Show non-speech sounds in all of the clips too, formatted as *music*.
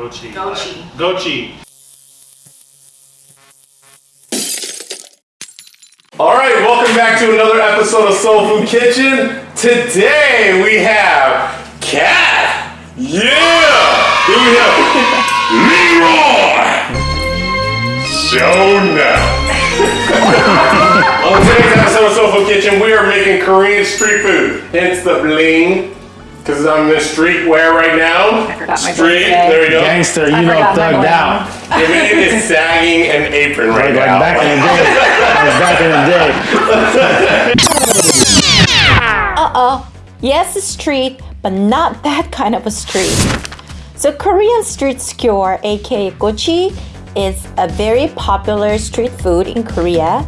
Gochi. Gochi. Gochi. All right, welcome back to another episode of Soul Food Kitchen. Today we have Cat. Yeah. Here we have Leroy. So now. *laughs* On today's episode of Soul Food Kitchen, we are making Korean street food. Hence the bling. Because I'm in streetwear right now. I forgot my Street, birthday. there we go. Gangster, you I know, forgot my thugged bling. out. Your man is sagging an apron right Like, like now. back in the day. Like back in the day. *laughs* Uh-oh. Yes, a street, but not that kind of a street. So Korean street skewer, aka gochi, is a very popular street food in Korea.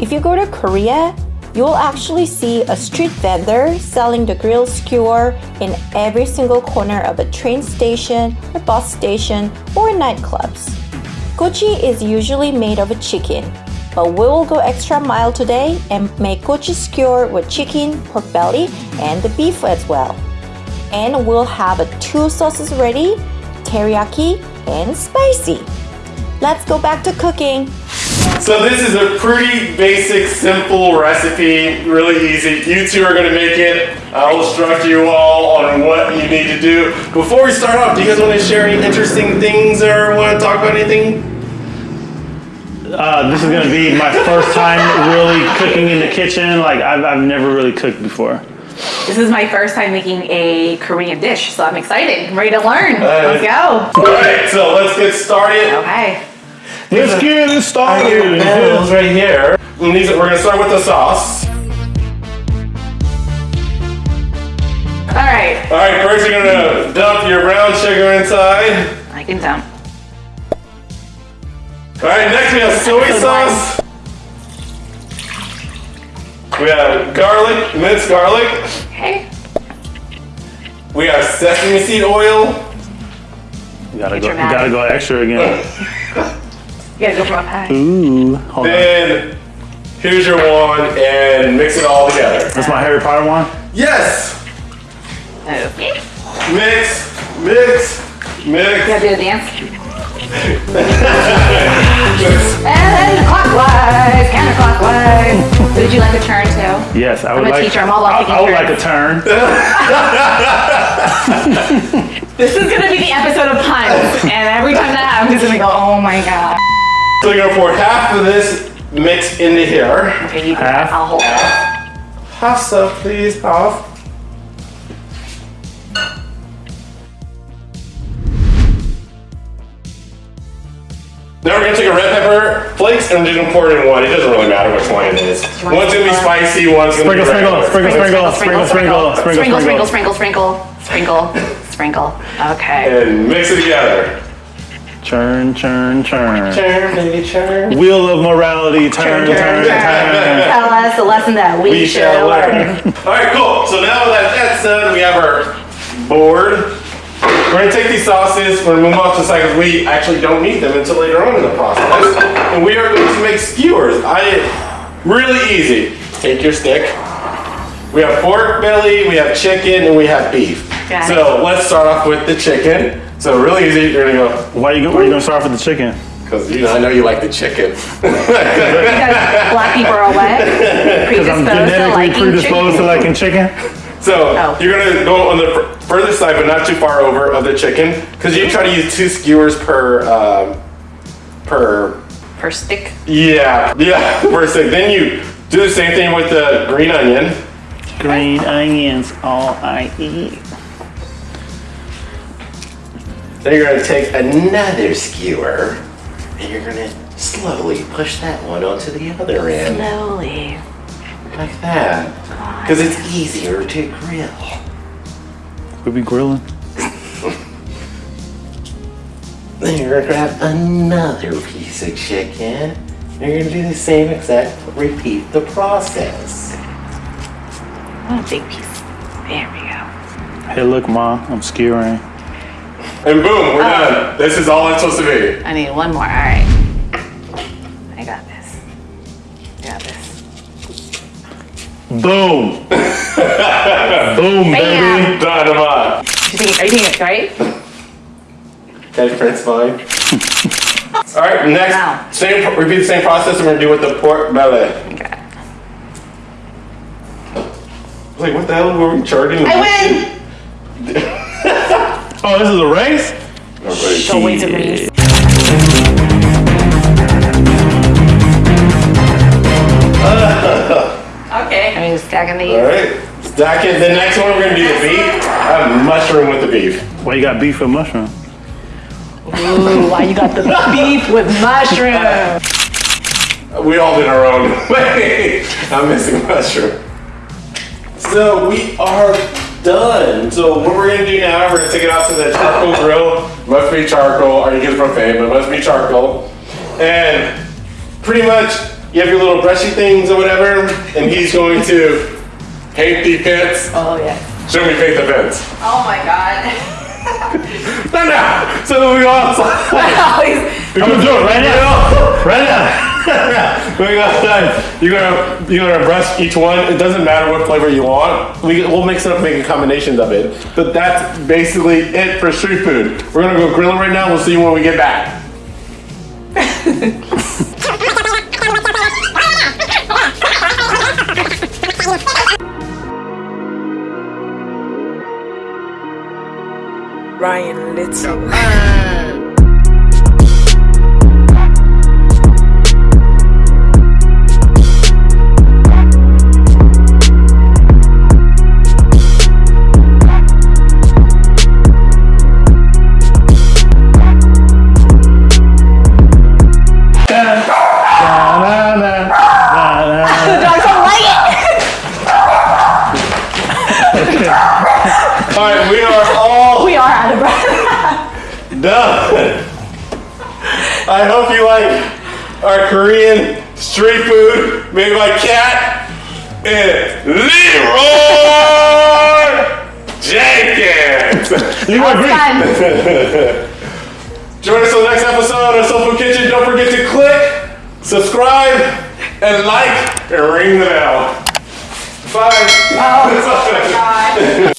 If you go to Korea, you will actually see a street vendor selling the grilled skewer in every single corner of a train station, a bus station, or nightclubs. Gochi is usually made of a chicken, but we will go extra mile today and make gochi skewer with chicken, pork belly, and the beef as well. And we'll have two sauces ready, teriyaki and spicy. Let's go back to cooking. So this is a pretty basic, simple recipe, really easy. You two are gonna make it. I'll instruct you all on what you need to do. Before we start off, do you guys want to share any interesting things or want to talk about anything? Uh, this is gonna be my first time really cooking in the kitchen. Like I've, I've never really cooked before. This is my first time making a Korean dish, so I'm excited. I'm ready to learn. Let's go. All right, so let's get started. Okay. Let's get it started. Bells right here. And these- We're gonna start with the sauce. All right. All right, first you're gonna dump your brown sugar inside. I can dump. All right, next we have soy sauce. We have garlic, minced garlic. Okay. We have sesame seed oil. You gotta Get go. You gotta go extra again. *laughs* You gotta go for my pie. Ooh, hold on. Then here's your wand and mix it all together. That's my Harry Potter wand? Yes! Okay. Mix, mix, You mix. gotta do the dance. *laughs* and clockwise, counterclockwise. So did you like a turn too? Yes, I would a like. teacher, I'm all about I, I would turns. like a turn. *laughs* This is gonna be the episode of puns, and every time that happens, I'm just gonna go, oh my god. So you're gonna pour half of this mix into here. Okay, you Half. I'll hold it. Half stuff, please, half. Now we're gonna take a red pepper flakes and we're just gonna pour it in one. It doesn't really matter which one it is. One's gonna be spicy, one's gonna Sprinkle, be sprinkle, regular. sprinkle, sprinkle, sprinkle, sprinkle, sprinkle, sprinkle, sprinkle, sprinkle, sprinkle, sprinkle, sprinkle. Okay. And mix it together. Churn, churn, churn. Churn, baby, churn. Wheel of morality. Turn, turn, turn. Tell us the lesson that we, We should shall learn. learn. All right, cool. So now that that's done, we have our board. We're gonna take these sauces, we're gonna move off to the side because we actually don't need them until later on in the process. And we are going to make skewers. I, really easy. Take your stick. We have pork belly, we have chicken, and we have beef. Got so let's start off with the chicken. So really easy, you're gonna go, Why you, go- why you gonna start off with the chicken? because you know, I know you like the chicken. Because black people are what? *laughs* Because I'm Predisposed to genetically liking predisposed to liking chicken. So Oh. you're gonna go on the fur- further side, but not too far over of the chicken, because you try to use two skewers per um, per Per stick. yeah yeah *laughs* per stick. Then you do the same thing with the green onion. Green onions, all I eat. Then you're gonna take another skewer, and you're gonna slowly push that one onto the other end, Slowly. like that, because it's easier to grill. We'll be grilling. *laughs* Then you're gonna grab another piece of chicken. And you're gonna do the same exact, repeat the process. One big piece. There we go. Hey, look, ma, I'm skewering. And boom, we're oh. done. This is all it's supposed to be. I need one more. All right. I got this. I got this. Boom. *laughs* Boom, baby. Bam. Dynamite. You think, are you thinking it's right? Okay, French fine. *laughs* All right, next, Now. same, repeat the same process. We're gonna do with the pork belly. Okay. Like, what the hell were we charging? I win. *laughs* Oh, this is a race? Don't wait to read. Okay. I mean, stacking these. All right, stack it. The next one, we're gonna do the beef. I have mushroom with the beef. Why you got beef with mushroom? Ooh, why you got the *laughs* beef with mushroom? We all did our own *laughs* way. I'm missing mushroom. So we are done. So what we're gonna do now, we're gonna take it out to the charcoal grill. Must be charcoal, or you get it from Faye, but must be charcoal. And pretty much, you have your little brushy things or whatever, and he's going to paint the pits. Oh yeah. Show me paint the pits. Oh my god. *laughs* No, no. So we go *laughs* outside. I'm gonna do it right now. Right now. *laughs* *laughs* we go outside. You're gonna you're gonna brush each one. It doesn't matter what flavor you want. We we'll mix it up, making combinations of it. But that's basically it for street food. We're gonna go grilling right now. We'll see you when we get back. Ryan Little. I hope you like our Korean street food made by Cat and Leroy Jenkins. *laughs* Leroy Green. Fun. *laughs* Join us on the next episode of Soul Food Kitchen. Don't forget to click, subscribe, and like, and ring the bell. Bye. Oh, *laughs* God.